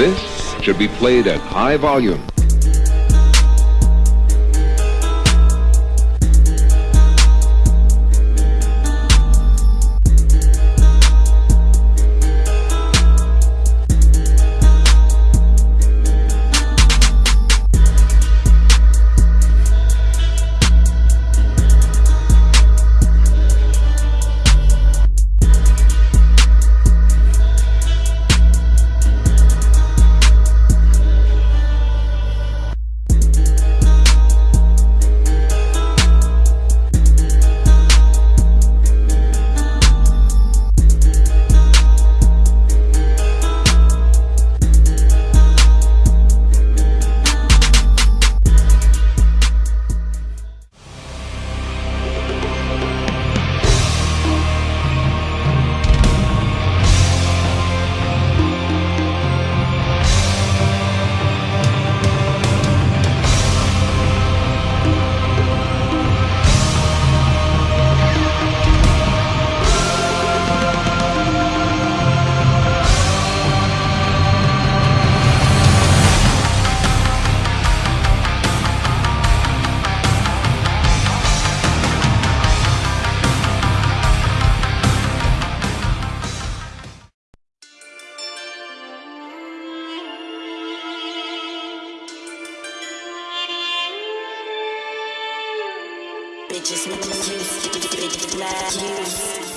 This should be played at high volume. Bitches with the juice.